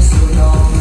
so long.